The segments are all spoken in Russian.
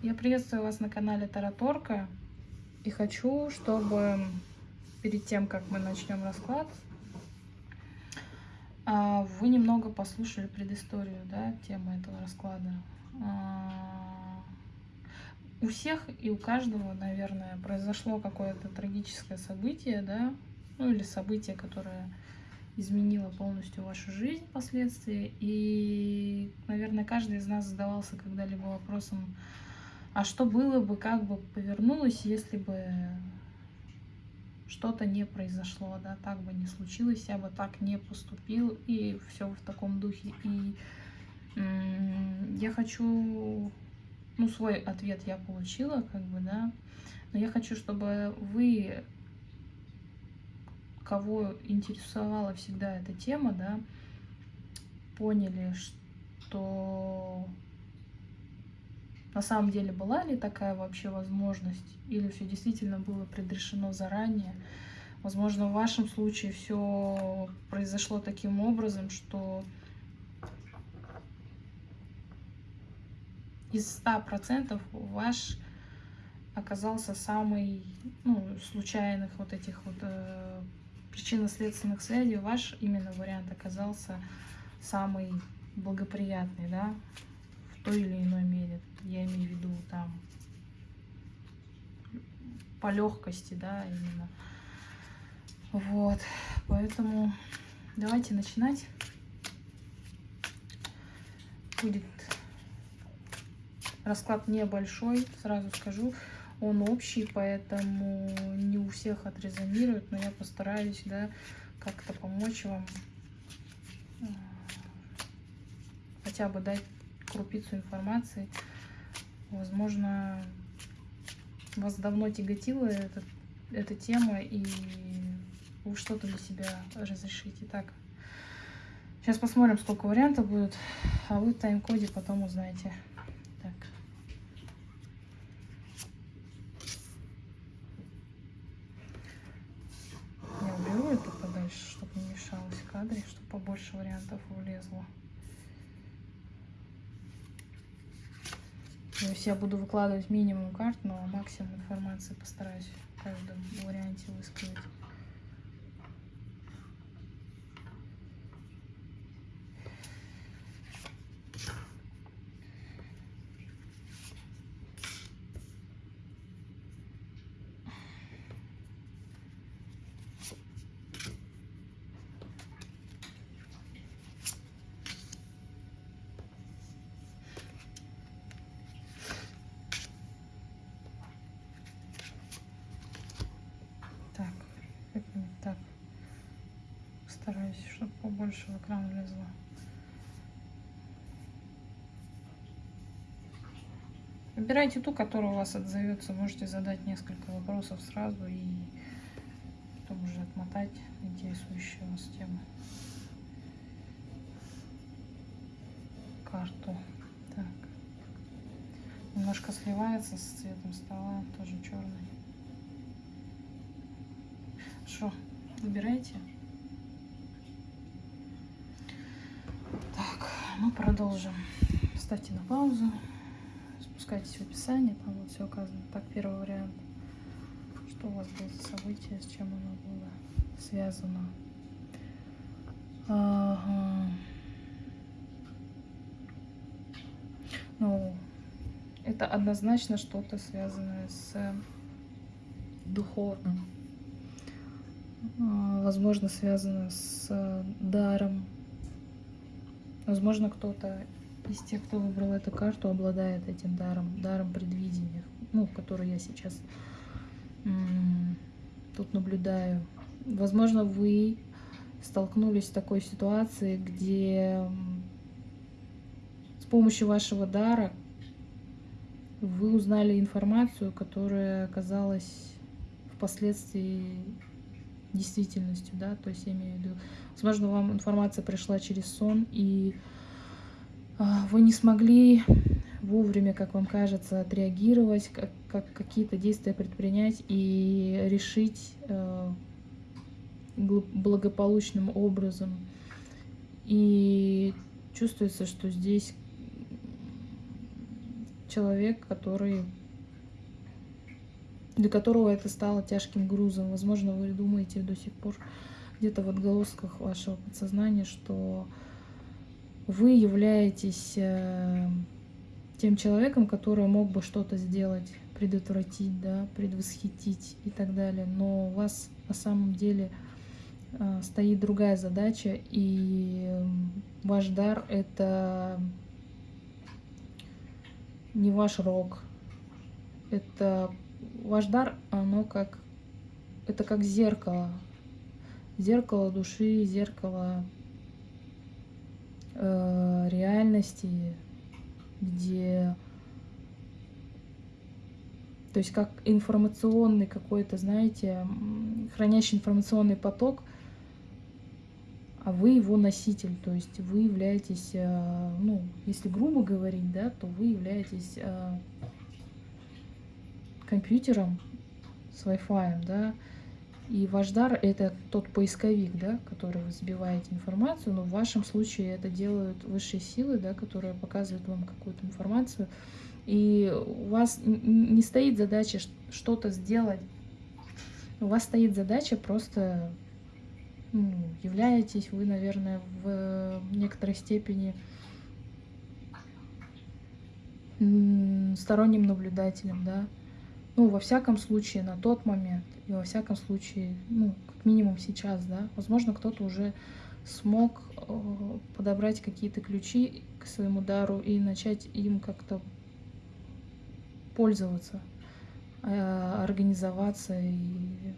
Я приветствую вас на канале Тараторка и хочу, чтобы перед тем, как мы начнем расклад, а, вы немного послушали предысторию, да, темы этого расклада. А, у всех и у каждого, наверное, произошло какое-то трагическое событие, да, ну или событие, которое изменило полностью вашу жизнь впоследствии. И, наверное, каждый из нас задавался когда-либо вопросом, а что было бы, как бы повернулось, если бы что-то не произошло, да, так бы не случилось, я бы так не поступил, и все в таком духе. И я хочу, ну, свой ответ я получила, как бы, да, но я хочу, чтобы вы, кого интересовала всегда эта тема, да, поняли, что на самом деле была ли такая вообще возможность, или все действительно было предрешено заранее. Возможно, в вашем случае все произошло таким образом, что из 100% ваш оказался самый, ну, случайных вот этих вот э, причинно-следственных связей, ваш именно вариант оказался самый благоприятный, да, той или иной мере. Я имею в виду там по легкости, да, именно. Вот, поэтому давайте начинать. Будет расклад небольшой, сразу скажу. Он общий, поэтому не у всех отрезонирует, но я постараюсь, да, как-то помочь вам хотя бы дать крупицу информации. Возможно, вас давно тяготила эта, эта тема, и вы что-то для себя разрешите. Так, сейчас посмотрим, сколько вариантов будет, а вы в тайм-коде потом узнаете. Так. Я уберу это подальше, чтобы не мешалось в кадре, чтобы побольше вариантов влезло. То есть я буду выкладывать минимум карт, но максимум информации постараюсь в каждом варианте высказать. Выбирайте ту, которая у вас отзовется. Можете задать несколько вопросов сразу и потом уже отмотать интересующую вас тему. Карту. Так. Немножко сливается с цветом стола, тоже черный. Что, выбирайте. мы продолжим. Ставьте на паузу, спускайтесь в описание, там вот все указано. Так, первый вариант. Что у вас было за событие, с чем оно было связано? Ага. Ну, это однозначно что-то связанное с духовным. А, возможно, связано с даром Возможно, кто-то из тех, кто выбрал эту карту, обладает этим даром, даром предвидения, ну, который я сейчас тут наблюдаю. Возможно, вы столкнулись с такой ситуацией, где с помощью вашего дара вы узнали информацию, которая оказалась впоследствии действительностью, да, то есть я имею в виду, возможно, вам информация пришла через сон, и вы не смогли вовремя, как вам кажется, отреагировать, как, как какие-то действия предпринять и решить э, благополучным образом. И чувствуется, что здесь человек, который для которого это стало тяжким грузом. Возможно, вы думаете до сих пор где-то в отголосках вашего подсознания, что вы являетесь э, тем человеком, который мог бы что-то сделать, предотвратить, да, предвосхитить и так далее. Но у вас на самом деле э, стоит другая задача, и ваш дар — это не ваш рок, это ваш дар, оно как, это как зеркало. Зеркало души, зеркало э, реальности, где... То есть как информационный какой-то, знаете, хранящий информационный поток, а вы его носитель, то есть вы являетесь, э, ну, если грубо говорить, да, то вы являетесь э, компьютером с Wi-Fi, да, и ваш дар — это тот поисковик, да, который вы сбиваете информацию, но в вашем случае это делают высшие силы, да, которые показывают вам какую-то информацию, и у вас не стоит задача что-то сделать, у вас стоит задача просто ну, являетесь вы, наверное, в некоторой степени сторонним наблюдателем, да, ну, во всяком случае, на тот момент, и во всяком случае, ну, как минимум сейчас, да, возможно, кто-то уже смог э, подобрать какие-то ключи к своему дару и начать им как-то пользоваться, э, организоваться и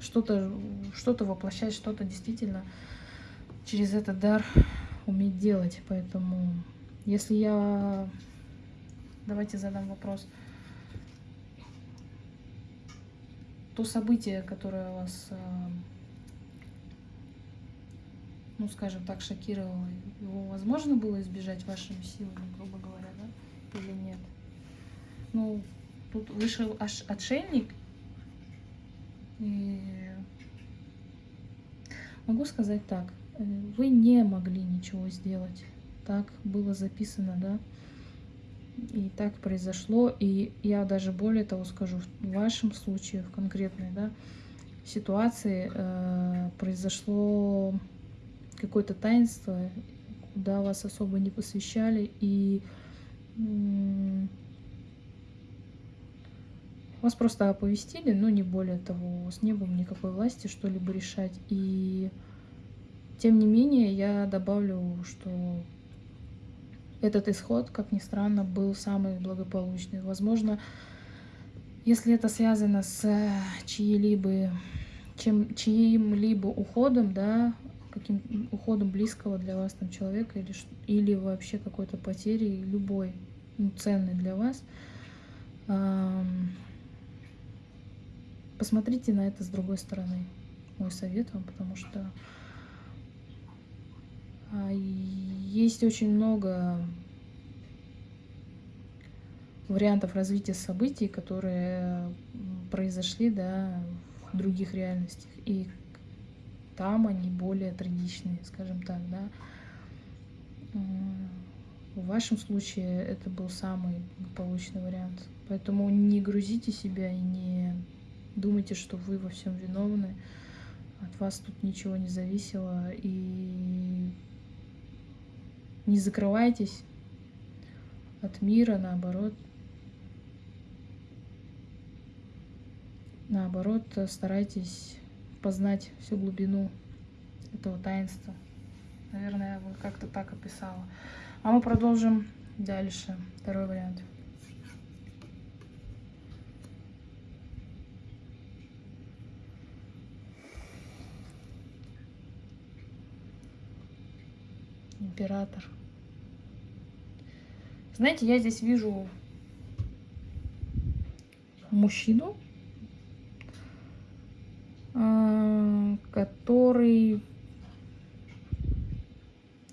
что-то что, -то, воплощать, что-то действительно через этот дар уметь делать. Поэтому, если я Давайте задам вопрос. То событие, которое вас, э, ну, скажем так, шокировало, его возможно было избежать вашими силами, грубо говоря, да? Или нет? Ну, тут вышел аж отшельник, и могу сказать так, э, вы не могли ничего сделать. Так было записано, да? И так произошло. И я даже более того скажу, в вашем случае, в конкретной да, ситуации э, произошло какое-то таинство, куда вас особо не посвящали, и э, вас просто оповестили, но не более того, у вас не было никакой власти что-либо решать. И тем не менее, я добавлю, что этот исход, как ни странно, был самый благополучный. Возможно, если это связано с э, чьим-либо чем, чьим-либо уходом, да, каким уходом близкого для вас там человека или, или вообще какой-то потерей, любой, ну, ценный для вас, посмотрите на это с другой стороны. Мой совет вам, потому что а, есть очень много вариантов развития событий, которые произошли да, в других реальностях. И там они более трагичные, скажем так. Да. В вашем случае это был самый благополучный вариант. Поэтому не грузите себя и не думайте, что вы во всем виновны. От вас тут ничего не зависело. И не закрывайтесь от мира, наоборот. Наоборот, старайтесь познать всю глубину этого таинства. Наверное, я бы как-то так описала. А мы продолжим дальше. Второй вариант. Император. Знаете, я здесь вижу мужчину, а, который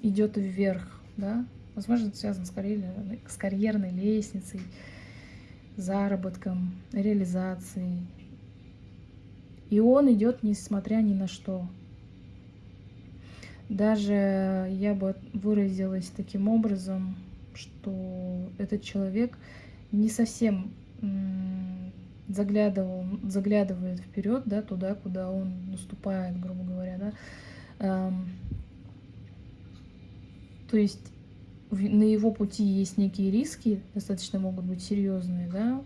идет вверх, да, возможно, это связано с карьерной, с карьерной лестницей, заработком, реализацией. И он идет несмотря ни на что. Даже я бы выразилась таким образом, что этот человек не совсем заглядывал, заглядывает вперед, да, туда, куда он наступает, грубо говоря, да. То есть на его пути есть некие риски, достаточно могут быть серьезные, да,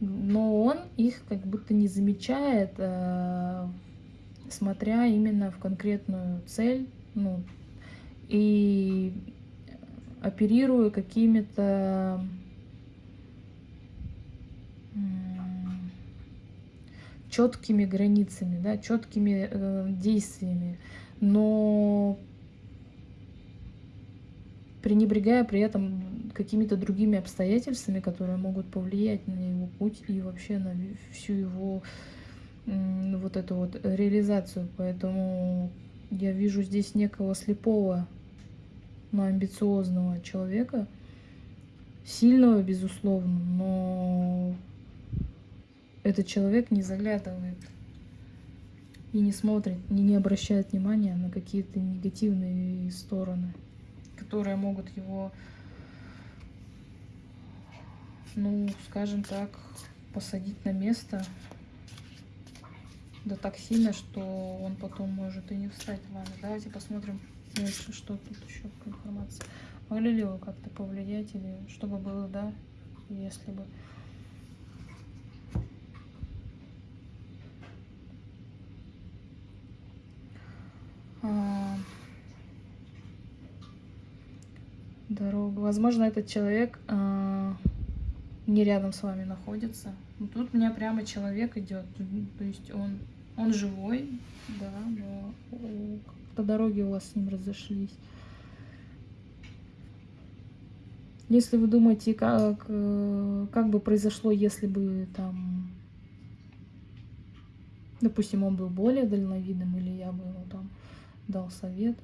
но он их как будто не замечает, э, смотря именно в конкретную цель, ну, и оперируя какими-то четкими границами, да, четкими э, действиями, но пренебрегая при этом какими-то другими обстоятельствами, которые могут повлиять на его путь и вообще на всю его вот эту вот реализацию. Поэтому я вижу здесь некого слепого, но амбициозного человека, сильного, безусловно, но этот человек не заглядывает и не смотрит, не, не обращает внимания на какие-то негативные стороны, которые могут его, ну, скажем так, посадить на место, да так сильно, что он потом может и не встать. Ладно, давайте посмотрим, если что тут еще по информации. Могли ли вы как-то повлиять или что бы было, да, если бы... А, дорога. Возможно, этот человек а, не рядом с вами находится. Но тут у меня прямо человек идет. То есть он, он живой, да, но по дороге у вас с ним разошлись. Если вы думаете, как, э, как бы произошло, если бы там, допустим, он был более дальновидным, или я бы ему там дал совет,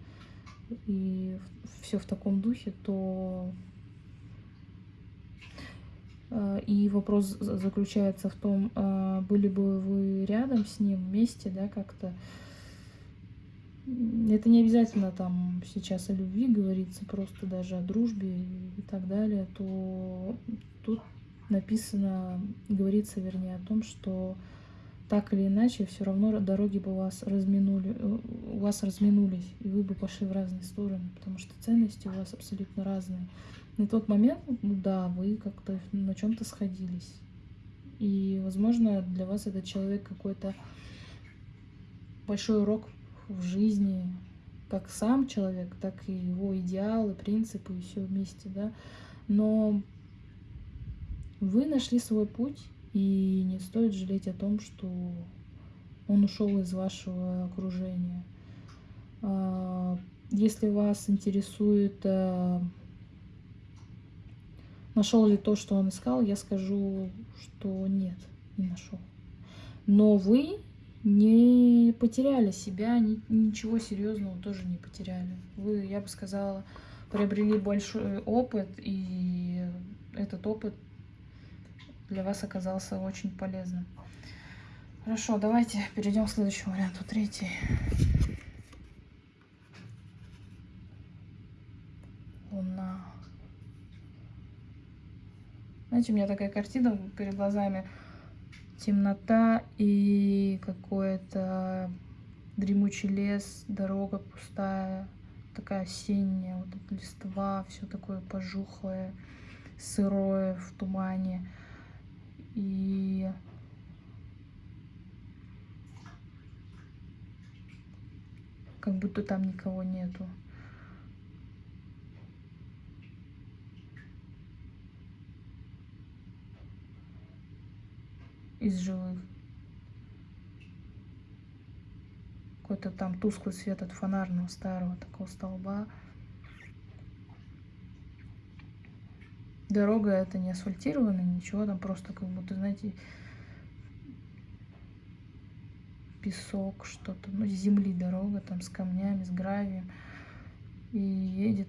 и все в таком духе, то и вопрос заключается в том, э, были бы вы рядом с ним вместе, да, как-то. Это не обязательно там сейчас о любви говорится, просто даже о дружбе и так далее, то тут написано, говорится, вернее, о том, что так или иначе, все равно дороги бы вас, разминули, э, у вас разминулись, и вы бы пошли в разные стороны, потому что ценности у вас абсолютно разные. На тот момент, ну да, вы как-то на чем-то сходились. И, возможно, для вас этот человек какой-то большой урок в жизни, как сам человек, так и его идеалы, принципы, и все вместе, да. Но вы нашли свой путь, и не стоит жалеть о том, что он ушел из вашего окружения. А, если вас интересует, э, нашел ли то, что он искал, я скажу, что нет, не нашел. Но вы не потеряли себя, ничего серьезного тоже не потеряли. Вы, я бы сказала, приобрели большой опыт, и этот опыт для вас оказался очень полезным. Хорошо, давайте перейдем к следующему варианту, третий. Знаете, у меня такая картина перед глазами. Темнота и какой-то дремучий лес, дорога пустая, такая осенняя, вот эта листва, все такое пожухлое, сырое в тумане. И как будто там никого нету. Из живых. Какой-то там тусклый свет от фонарного старого такого столба. Дорога это не асфальтированная, ничего, там просто как будто, знаете, песок, что-то, ну, земли дорога, там с камнями, с гравием. И едет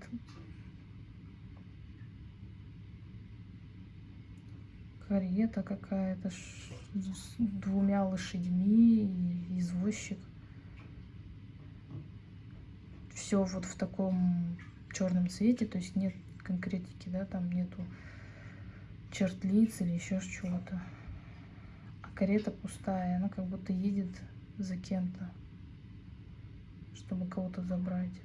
карета какая-то с двумя лошадьми и извозчик. Все вот в таком черном цвете, то есть нет конкретики, да, там нету черт лиц или еще чего-то. А карета пустая, она как будто едет за кем-то, чтобы кого-то забрать.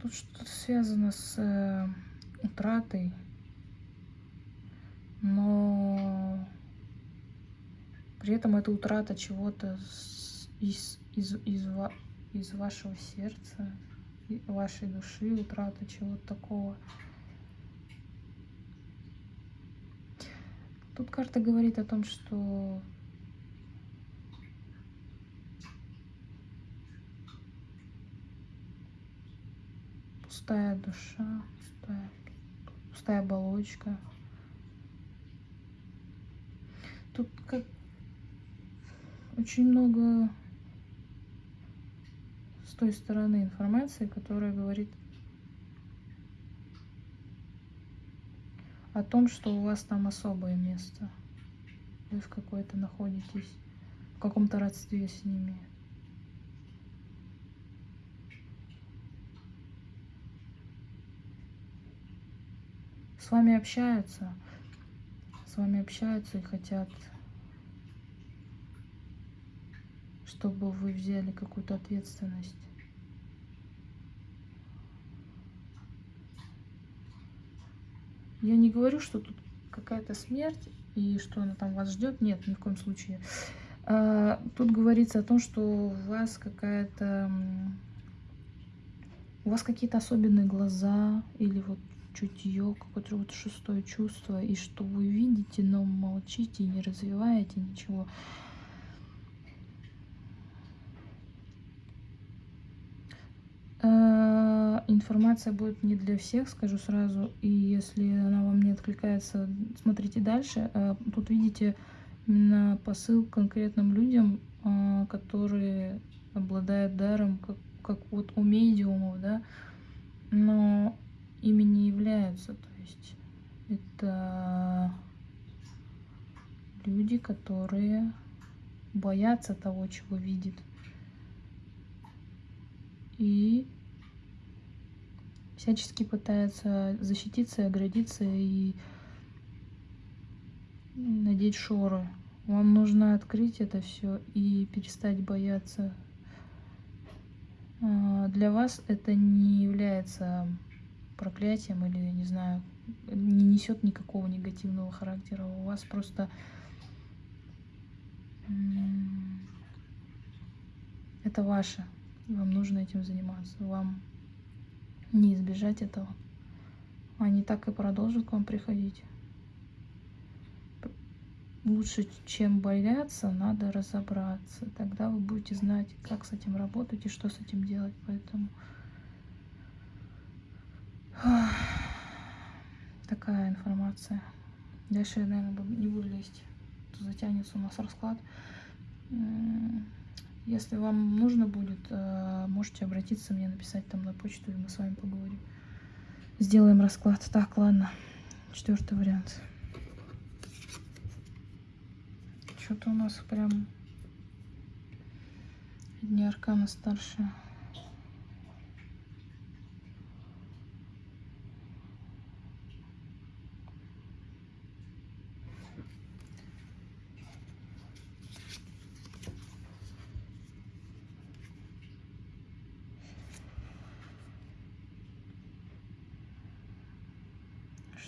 Тут что-то связано с э, утратой, но при этом это утрата чего-то из, из, из, из вашего сердца, вашей души, утрата чего-то такого. Тут карта говорит о том, что пустая душа, пустая, пустая оболочка. Тут как очень много с той стороны информации, которая говорит о том, что у вас там особое место. Вы в какой-то находитесь, в каком-то родстве с ними. С вами общаются, с вами общаются и хотят, чтобы вы взяли какую-то ответственность. Я не говорю, что тут какая-то смерть и что она там вас ждет. Нет, ни в коем случае. А, тут говорится о том, что у вас какая-то... У вас какие-то особенные глаза или вот чутье, какое-то вот шестое чувство, и что вы видите, но молчите не развиваете ничего. Э, информация будет не для всех, скажу сразу, и если она вам не откликается, смотрите дальше. Э, тут видите именно посыл конкретным людям, э, которые обладают даром, как, как вот у медиумов, да, но ими не являются. То есть это люди, которые боятся того, чего видят. И всячески пытаются защититься, оградиться и надеть шоры. Вам нужно открыть это все и перестать бояться. А, для вас это не является проклятием или, не знаю, не несет никакого негативного характера. У вас просто это ваше. Вам нужно этим заниматься. Вам не избежать этого. Они так и продолжат к вам приходить. Лучше, чем бояться, надо разобраться. Тогда вы будете знать, как с этим работать и что с этим делать. Поэтому Такая информация. Дальше я, наверное, не буду лезть. Затянется у нас расклад. Если вам нужно будет, э, можете обратиться мне, написать там на почту, и мы с вами поговорим. Сделаем расклад. Так, ладно. Четвертый вариант. Что-то у нас прям дни аркана старшая.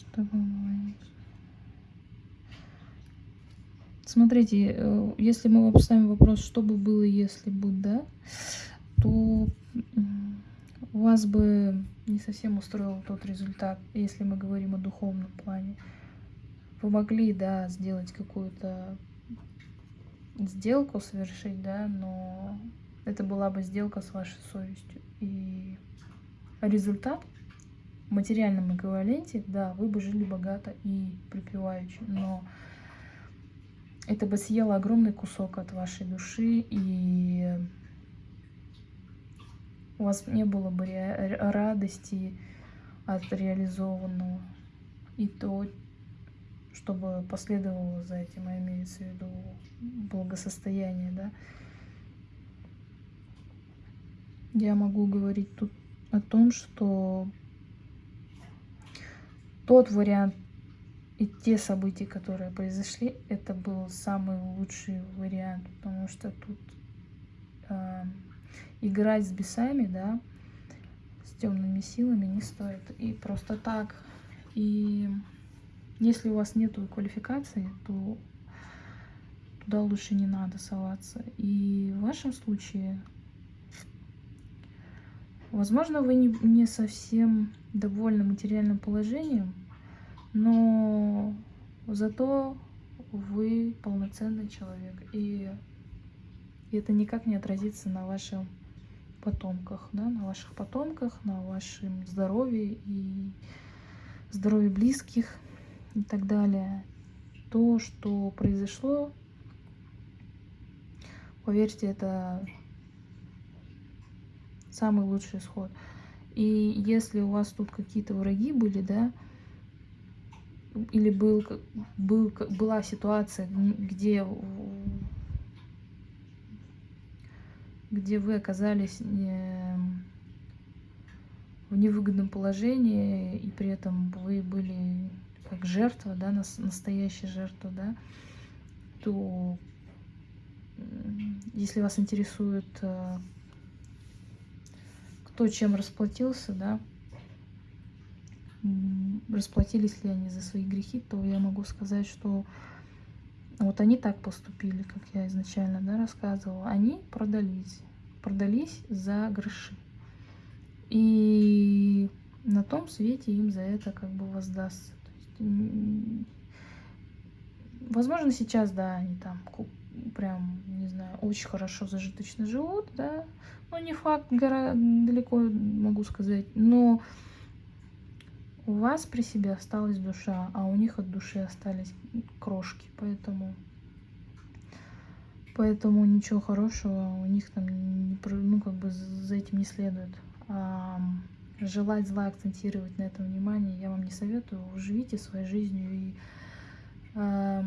Что вам Смотрите, э, если мы поставим вопрос, что бы было, если бы, да, то вас бы не совсем устроил тот результат, если мы говорим о духовном плане. Вы могли, да, сделать какую-то сделку совершить, да, но это была бы сделка с вашей совестью. И результат материальном эквиваленте, да, вы бы жили богато и припеваючи, но это бы съело огромный кусок от вашей души, и у вас не было бы радости от реализованного. И то, чтобы последовало за этим, а имеется в виду благосостояние, да. Я могу говорить тут о том, что тот вариант и те события, которые произошли, это был самый лучший вариант, потому что тут э, играть с бесами, да, с темными силами не стоит. И просто так. И если у вас нет квалификации, то туда лучше не надо соваться. И в вашем случае, возможно, вы не, не совсем довольны материальным положением, но зато вы полноценный человек, и это никак не отразится на ваших потомках, да, на ваших потомках, на вашем здоровье и здоровье близких и так далее. То, что произошло, поверьте, это самый лучший исход. И если у вас тут какие-то враги были, да, или был, был, была ситуация, где, где вы оказались в невыгодном положении, и при этом вы были как жертва, да, настоящая жертва, да, то если вас интересует, э, кто чем расплатился, да, расплатились ли они за свои грехи, то я могу сказать, что вот они так поступили, как я изначально да, рассказывала. Они продались, продались за гроши. И на том свете им за это как бы воздастся. То есть, возможно, сейчас, да, они там прям, не знаю, очень хорошо зажиточно живут, да, но не факт, далеко могу сказать, но у вас при себе осталась душа, а у них от души остались крошки, поэтому поэтому ничего хорошего у них там ну как бы за этим не следует. А, желать зла акцентировать на этом внимание я вам не советую. Живите своей жизнью и а,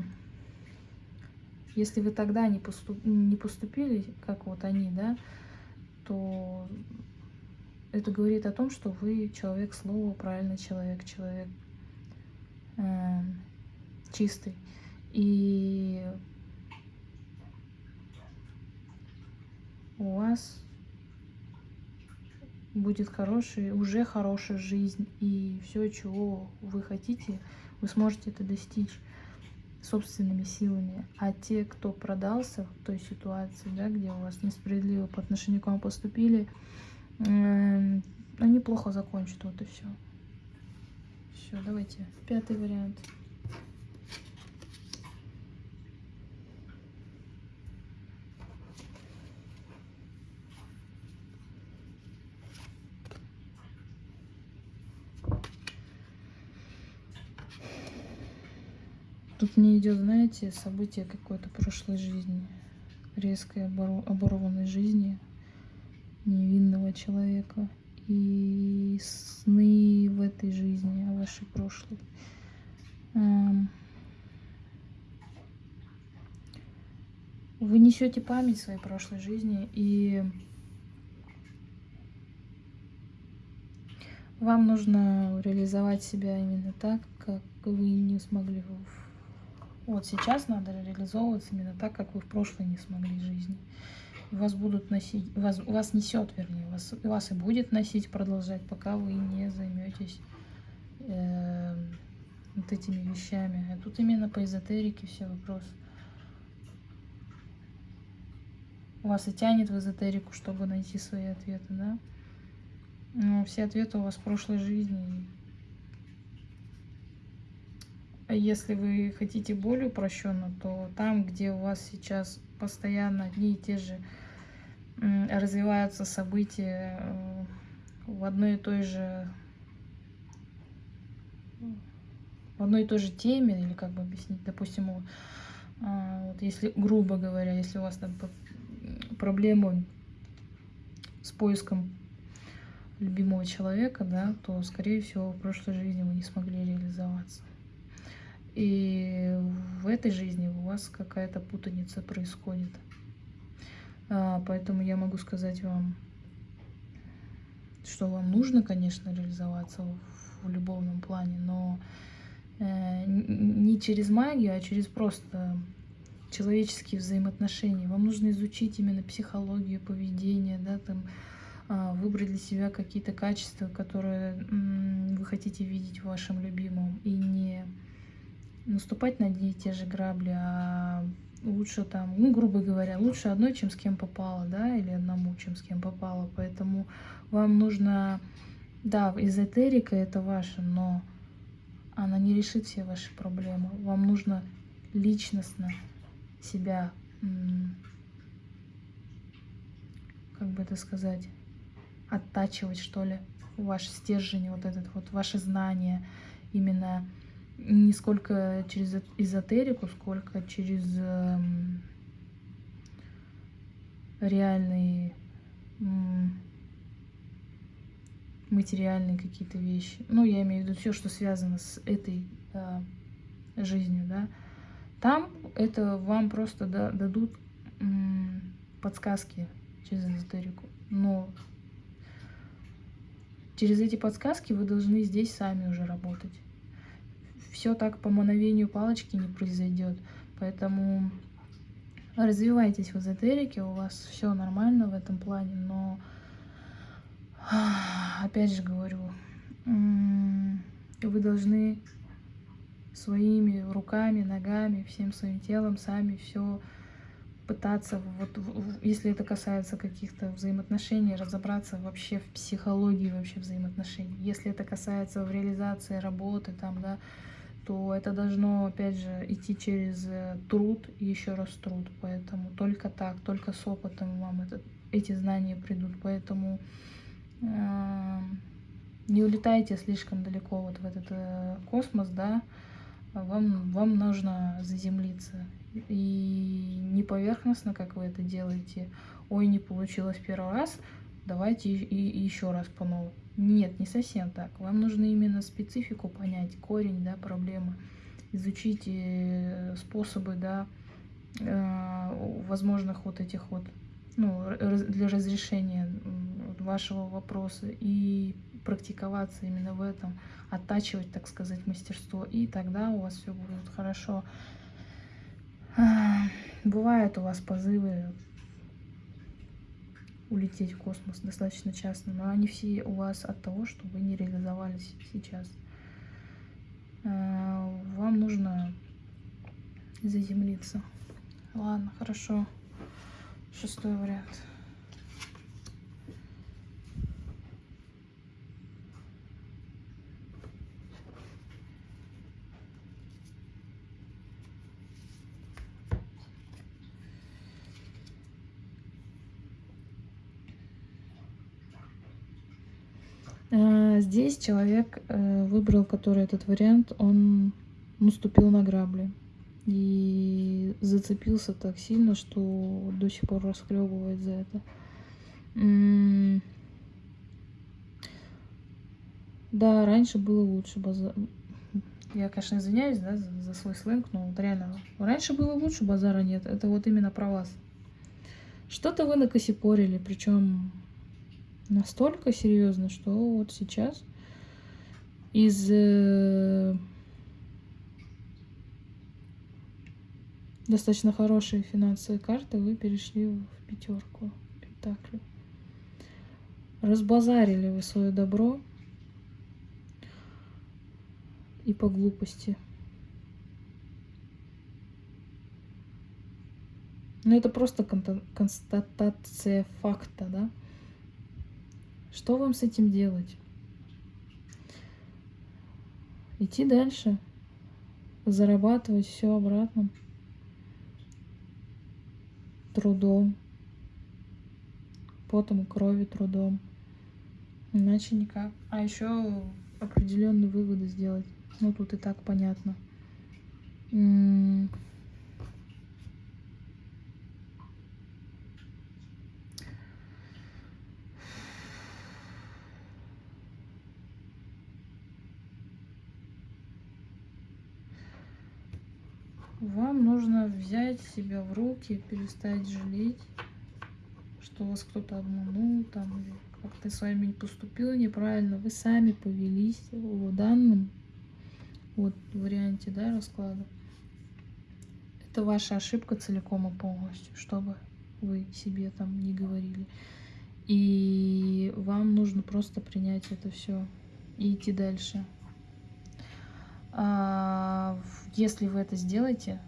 если вы тогда не, поступ, не поступили, как вот они, да, то это говорит о том, что вы человек слова, правильный человек, человек э, чистый. И у вас будет хороший, уже хорошая жизнь, и все, чего вы хотите, вы сможете это достичь собственными силами. А те, кто продался в той ситуации, да, где у вас несправедливо по отношению к вам поступили, они плохо закончат, вот и все. Все, давайте. Пятый вариант. Тут мне идет, знаете, событие какой-то прошлой жизни, резкой оборванной жизни, невинного человека и сны в этой жизни, о вашей прошлой. Эм, вы несете память своей прошлой жизни, и вам нужно реализовать себя именно так, как вы не смогли. Вот сейчас надо реализовываться именно так, как вы в прошлой не смогли в вас будут носить, вас, вас несет, вернее, вас, вас и будет носить, продолжать, пока вы не займетесь э, вот этими вещами. А тут именно по эзотерике все вопросы. Вас и тянет в эзотерику, чтобы найти свои ответы, да? Но все ответы у вас в прошлой жизни. А если вы хотите более упрощенно, то там, где у вас сейчас постоянно одни и те же развиваются события э, в одной и той же в одной и той же теме, или как бы объяснить, допустим, а, вот если, грубо говоря, если у вас там проблемы с поиском любимого человека, да, то, скорее всего, в прошлой жизни вы не смогли реализоваться. И в этой жизни у вас какая-то путаница происходит. А, поэтому я могу сказать вам, что вам нужно, конечно, реализоваться в, любовном плане, но э, не через магию, а через просто человеческие взаимоотношения. Вам нужно изучить именно психологию, поведение, да, там, э, выбрать для себя какие-то качества, которые вы хотите видеть в вашем любимом, и не наступать на одни и те же грабли, а лучше там, ну, грубо говоря, лучше одной, чем с кем попало, да, или одному, чем с кем попало. Поэтому вам нужно, да, эзотерика это ваше, но она не решит все ваши проблемы. Вам нужно личностно себя, как бы это сказать, оттачивать, что ли, ваш стержень, вот этот вот, ваши знания, именно не сколько через эзотерику, сколько через э, реальные материальные какие-то вещи. Ну, я имею в виду все, что связано с этой э, жизнью, да. Там это вам просто да, дадут подсказки через эзотерику. Но через эти подсказки вы должны здесь сами уже работать все так по мановению палочки не произойдет. Поэтому развивайтесь в эзотерике, у вас все нормально в этом плане, но опять же говорю, вы должны своими руками, ногами, всем своим телом сами все пытаться, вот, если это касается каких-то взаимоотношений, разобраться вообще в психологии вообще взаимоотношений. Если это касается в реализации работы, там, да, то это должно, опять же, идти через э, труд еще раз труд. Поэтому только так, только с опытом вам это, эти знания придут. Поэтому э, не улетайте слишком далеко вот в этот э, космос, да, вам, вам нужно заземлиться. И не поверхностно, как вы это делаете, ой, не получилось первый раз, давайте и, и еще раз по новому. Нет, не совсем так. Вам нужно именно специфику понять, корень да, проблемы, изучить э, способы да, э, возможных вот этих вот, ну, для разрешения вашего вопроса и практиковаться именно в этом, оттачивать, так сказать, мастерство, и тогда у вас все будет хорошо. Бывают у вас позывы улететь в космос достаточно часто, но они все у вас от того, что вы не реализовались сейчас. Э, вам нужно заземлиться. Ладно, хорошо. Шестой вариант. Э, здесь человек э, выбрал, который этот вариант, он наступил на грабли. И зацепился так сильно, что до сих пор расхлебывает за это. Да, раньше было лучше. Базар... Я, конечно, извиняюсь да, за, за свой сленг, но реально, раньше было лучше, базара нет. Это вот именно про вас. Что-то вы накосипорили, причем настолько серьезно, что вот сейчас из э, достаточно хорошей финансовой карты вы перешли в пятерку пентаклей. Разбазарили вы свое добро и по глупости. Но это просто констатация факта, да? Что вам с этим делать? Идти дальше, зарабатывать все обратно трудом, потом крови трудом. Иначе никак. А еще определенные выводы сделать. Ну, тут и так понятно. Вам нужно взять себя в руки, перестать жалеть, что вас кто-то обманул, там, как-то с вами поступил неправильно. Вы сами повелись в данном вот варианте, да, расклада. Это ваша ошибка целиком и полностью, чтобы вы себе там не говорили. И вам нужно просто принять это все и идти дальше. А, если вы это сделаете,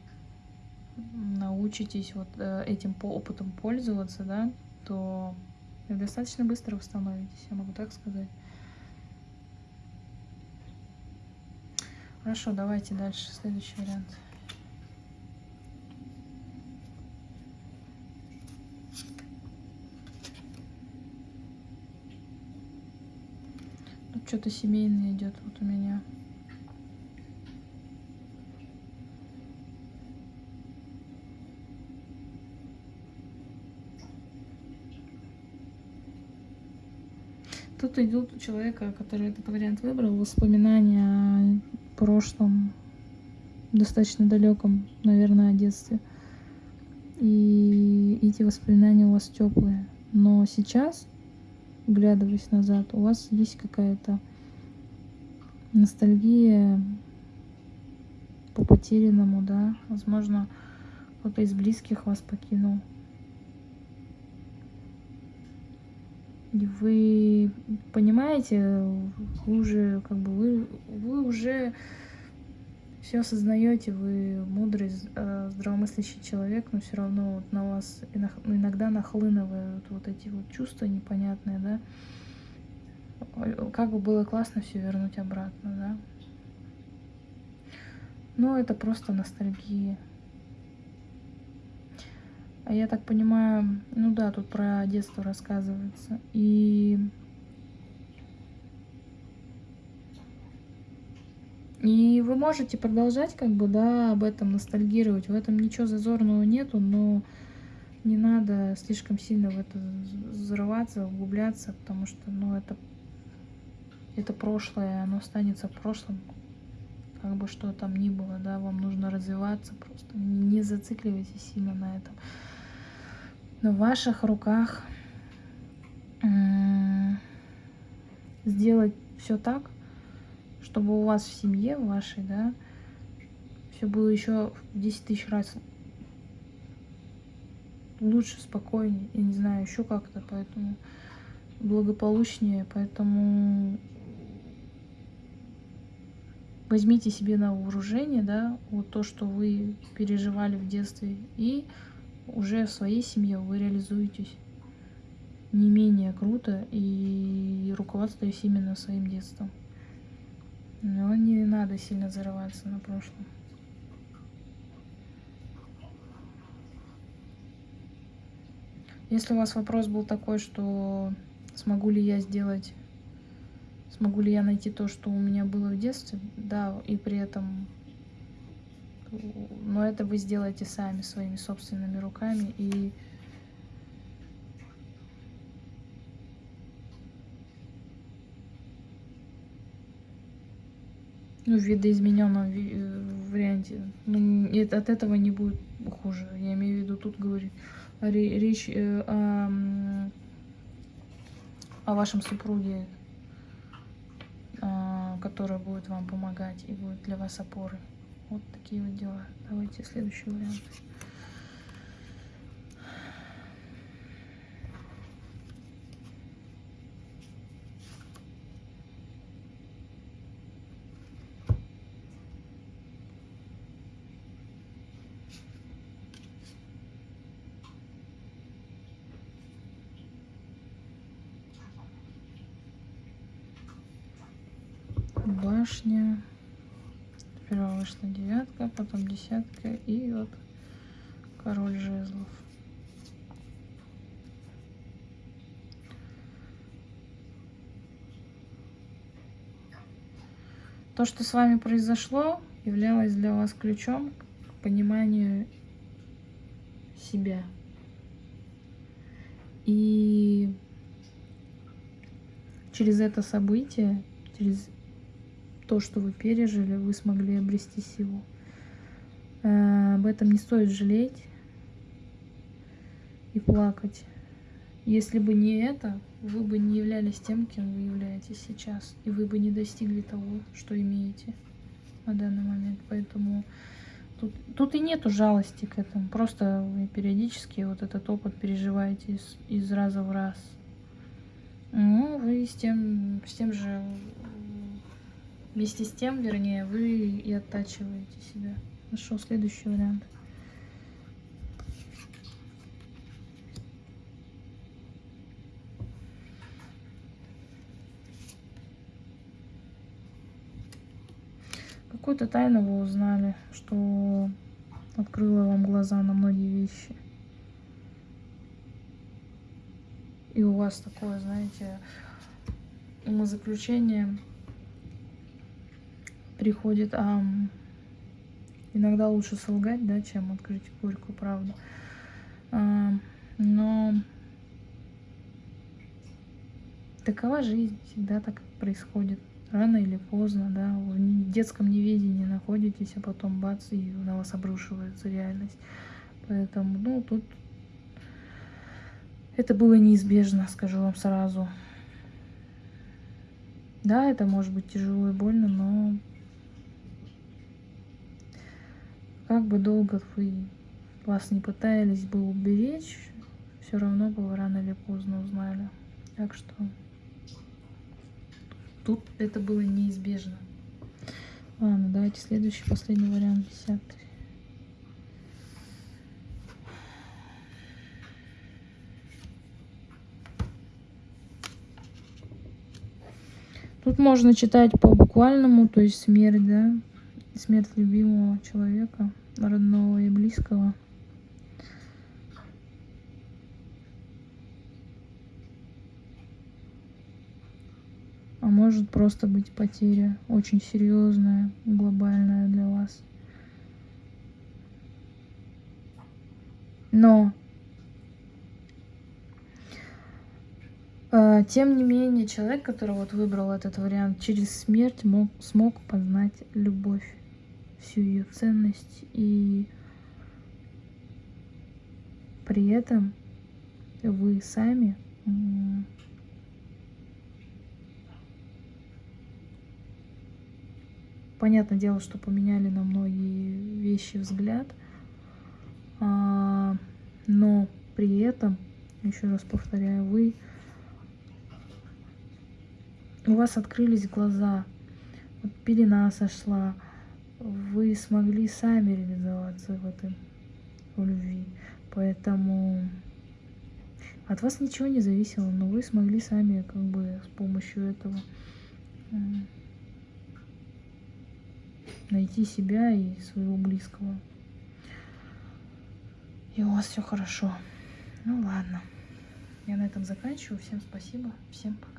научитесь вот э, этим опытом пользоваться, да, то достаточно быстро восстановитесь, я могу так сказать. Хорошо, давайте дальше, следующий вариант. Тут что-то семейное идет вот у меня. Тут идут у человека, который этот вариант выбрал, воспоминания о прошлом, достаточно далеком, наверное, о детстве. И эти воспоминания у вас теплые. Но сейчас, глядываясь назад, у вас есть какая-то ностальгия по потерянному, да, возможно, кто-то из близких вас покинул. Вы понимаете, вы уже как бы вы, вы уже все осознаете, вы мудрый, э, здравомыслящий человек, но все равно вот на вас иногда нахлынывают вот эти вот чувства непонятные, да. Как бы было классно все вернуть обратно, да. Но это просто ностальгия. А я так понимаю, ну да, тут про детство рассказывается. И... И вы можете продолжать, как бы, да, об этом ностальгировать. В этом ничего зазорного нету, но не надо слишком сильно в это взрываться, углубляться, потому что, ну, это, это прошлое, оно останется в прошлом, как бы что там ни было, да, вам нужно развиваться просто. Не зацикливайтесь сильно на этом в ваших руках сделать все так, чтобы у вас в семье в вашей, да, все было еще в 10 тысяч раз лучше, спокойнее, я не знаю, еще как-то, поэтому благополучнее, поэтому возьмите себе на вооружение, да, вот то, что вы переживали в детстве, и уже в своей семье вы реализуетесь не менее круто и руководствуясь именно своим детством. Но не надо сильно зарываться на прошлом. Если у вас вопрос был такой, что смогу ли я сделать, смогу ли я найти то, что у меня было в детстве, да, и при этом но это вы сделаете сами своими собственными руками и ну, в видоизмененном э, варианте. Ну, от этого не будет хуже. Я имею в виду, тут говорит речь э, о, о вашем супруге, э, который будет вам помогать и будет для вас опорой. Вот такие вот дела. Давайте следующий вариант. Десятка и вот король жезлов. То, что с вами произошло, являлось для вас ключом к пониманию себя. И через это событие, через то, что вы пережили, вы смогли обрести силу. Э, об этом не стоит жалеть и плакать. Если бы не это, вы бы не являлись тем, кем вы являетесь сейчас, и вы бы не достигли того, что имеете на данный момент. Поэтому тут, тут и нету жалости к этому. Просто вы периодически вот этот опыт переживаете из, из раза в раз. Ну, вы с тем, с тем же, вместе с тем, вернее, вы и оттачиваете себя. Нашел следующий вариант. Какую-то тайну вы узнали, что открыло вам глаза на многие вещи. И у вас такое, знаете, умозаключение приходит, а иногда лучше солгать, да, чем открыть горькую правду. А, но такова жизнь, всегда так происходит рано или поздно, да, в детском неведении находитесь, а потом бац, и на вас обрушивается реальность. Поэтому, ну, тут это было неизбежно, скажу вам сразу. Да, это может быть тяжело и больно, но как бы долго вы вас не пытались бы уберечь, все равно бы вы рано или поздно узнали. Так что Тут это было неизбежно. Ладно, давайте следующий, последний вариант, десятый. Тут можно читать по буквальному, то есть смерть, да, смерть любимого человека, родного и близкого. а может просто быть потеря очень серьезная, глобальная для вас. Но э, тем не менее, человек, который вот выбрал этот вариант, через смерть мог, смог познать любовь, всю ее ценность и при этом вы сами Понятное дело, что поменяли на многие вещи взгляд, а, но при этом, еще раз повторяю, вы у вас открылись глаза, вот пелена сошла, вы смогли сами реализоваться в этом в любви, поэтому от вас ничего не зависело, но вы смогли сами как бы с помощью этого найти себя и своего близкого. И у вас все хорошо. Ну ладно. Я на этом заканчиваю. Всем спасибо. Всем пока.